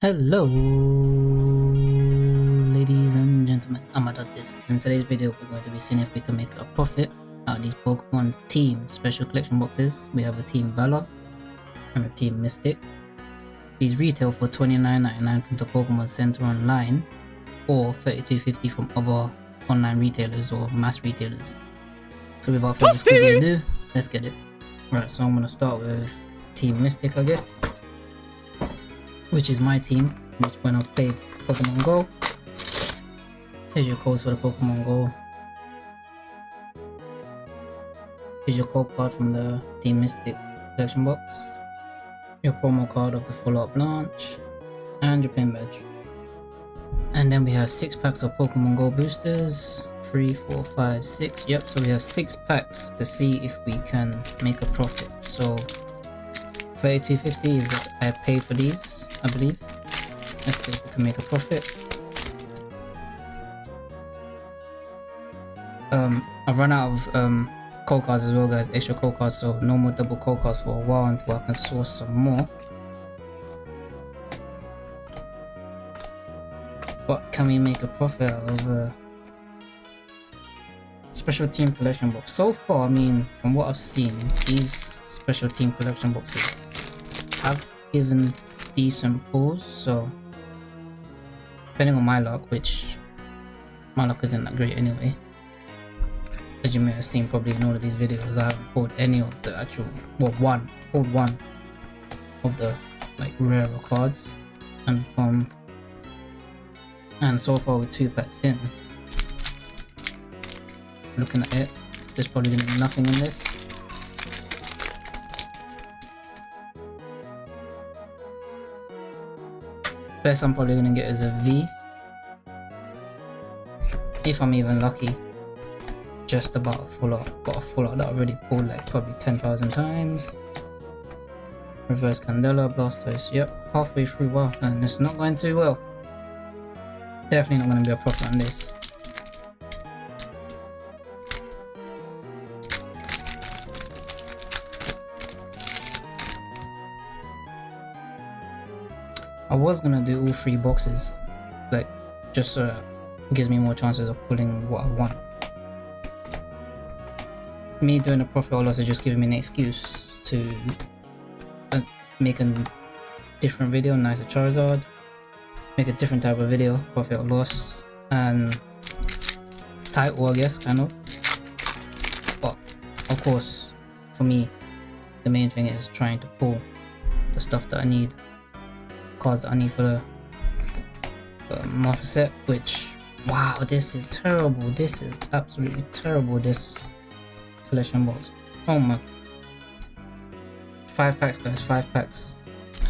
Hello, ladies and gentlemen. Does this. In today's video, we're going to be seeing if we can make a profit out of these Pokemon Team Special Collection boxes. We have a Team Valor and a Team Mystic. These retail for $29.99 from the Pokemon Center online or $32.50 from other online retailers or mass retailers. So without further ado, let's get it. Right, so I'm going to start with Team Mystic, I guess which is my team, which when I've played Pokemon Go. Here's your codes for the Pokemon Go. Here's your code card from the Team Mystic collection box. Your promo card of the follow-up launch. And your pin badge. And then we have 6 packs of Pokemon Go boosters. Three, four, five, six. Yep, so we have 6 packs to see if we can make a profit. So 3250 is what I paid for these. I believe. Let's see if we can make a profit. Um, I've run out of um, code cards as well, guys. Extra code cards, so no more double code cards for a while until I can source some more. But can we make a profit of a special team collection box? So far, I mean, from what I've seen, these special team collection boxes have given decent pulls, so depending on my luck, which my luck isn't that great anyway. As you may have seen probably in all of these videos, I haven't pulled any of the actual, well one, pulled one of the like rarer cards and um and so far with two packs in. Looking at it there's probably gonna be nothing in this Best I'm probably gonna get is a V. If I'm even lucky. Just about a full art. Got a full art that I've already pulled like probably 10,000 times. Reverse Candela, Blastoise. Yep, halfway through. Wow, and it's not going too well. Definitely not going to be a profit on this. I was gonna do all three boxes, like just so uh, gives me more chances of pulling what I want. Me doing a profit or loss is just giving me an excuse to uh, make a different video, nicer Charizard, make a different type of video, profit or loss, and title I guess, kind of. But of course, for me, the main thing is trying to pull the stuff that I need I need for the master set, which, wow, this is terrible. This is absolutely terrible, this collection box. Oh my. Five packs, guys, five packs.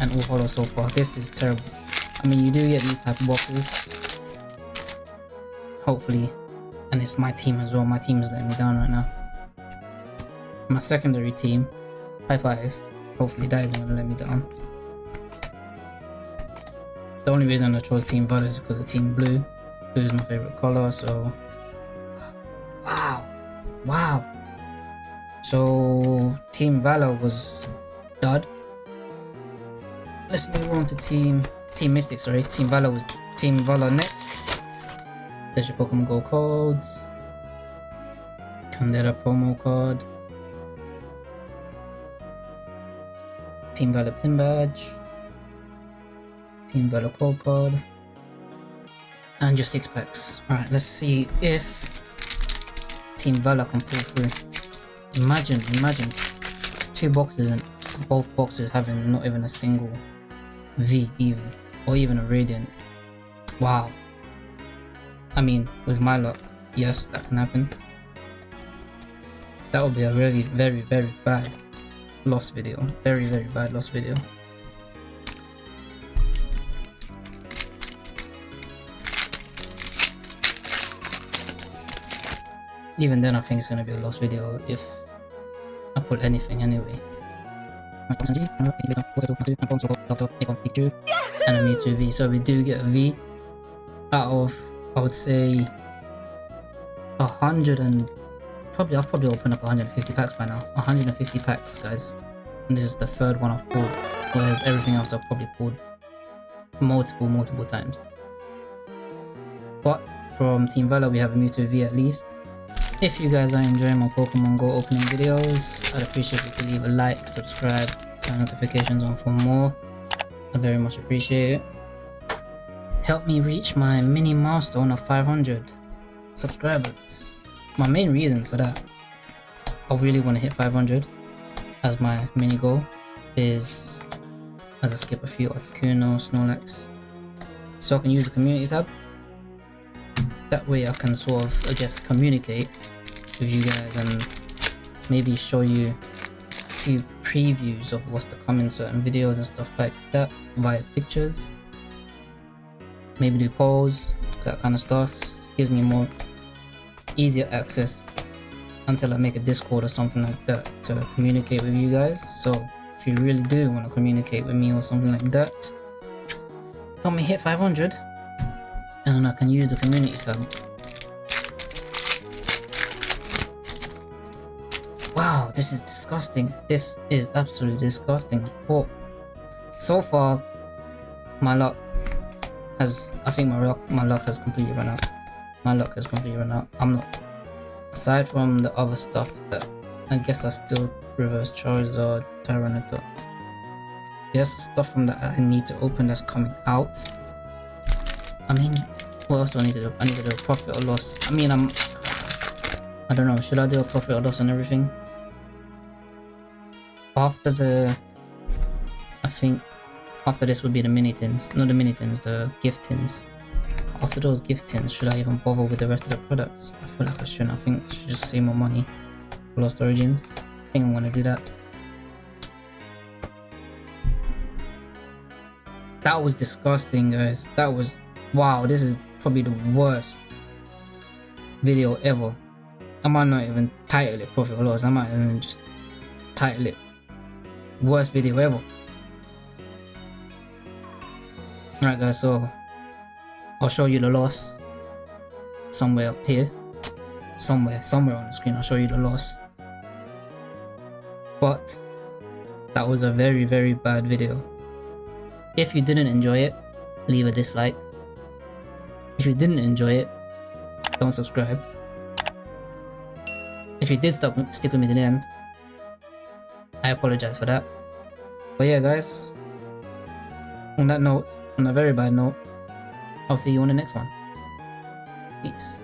And all hollow so far. This is terrible. I mean, you do get these type of boxes. Hopefully. And it's my team as well. My team is letting me down right now. My secondary team. High five. Hopefully that isn't to let me down. The only reason I chose Team Valor is because of Team Blue. Blue is my favorite color, so... Wow! Wow! So, Team Valor was dud. Let's move on to Team... Team Mystic, sorry. Team Valor was Team Valor next. There's your Pokemon Go codes. Candela promo card. Team Valor pin badge. Team Valor Code Card. And just 6 packs. Alright, let's see if Team Valor can pull through. Imagine, imagine. Two boxes and both boxes having not even a single V even. Or even a Radiant. Wow. I mean, with my luck, yes, that can happen. That would be a very, very, very bad loss video. Very, very bad loss video. Even then I think it's gonna be a lost video if I put anything anyway. And a Mewtwo V. So we do get a V out of I would say a hundred and probably I've probably opened up 150 packs by now. 150 packs guys. And this is the third one I've pulled. Whereas everything else I've probably pulled multiple, multiple times. But from Team Valor, we have a Mewtwo V at least. If you guys are enjoying my Pokemon Go opening videos, I'd appreciate if you leave a like, subscribe, turn notifications on for more. I very much appreciate it. Help me reach my mini milestone of 500 subscribers. My main reason for that, I really want to hit 500 as my mini goal is as I skip a few Articuno, Snorlax, so I can use the community tab. That way I can sort of, I guess, communicate with you guys and maybe show you a few previews of what's to come in certain videos and stuff like that via pictures. Maybe do polls, that kind of stuff. Gives me more easier access until I make a Discord or something like that to communicate with you guys. So if you really do want to communicate with me or something like that, help me hit 500 and I can use the community tab. Wow, this is disgusting. This is absolutely disgusting. But so far, my luck has, I think my luck, my luck has completely run out. My luck has completely run out. I'm not aside from the other stuff that I guess I still reverse Charizard, Tyranitar. There's stuff from that I need to open that's coming out. I mean, what else do I need to do? I need to do a profit or loss. I mean, I'm... I don't know, should I do a profit or loss on everything? After the... I think... After this would be the mini tins. Not the mini tins, the gift tins after those gift tins, should I even bother with the rest of the products? I feel like I shouldn't. I think I should just save more money Lost Origins. I think I'm gonna do that. That was disgusting, guys. That was... Wow, this is probably the worst video ever. I might not even title it Profit or Loss. I might even just title it Worst video ever. Alright guys, so I'll show you the loss somewhere up here. Somewhere, somewhere on the screen, I'll show you the loss. But that was a very, very bad video. If you didn't enjoy it, leave a dislike. If you didn't enjoy it, don't subscribe. If you did stop, stick with me to the end, I apologize for that. But yeah guys, on that note, on a very bad note, I'll see you on the next one. Peace.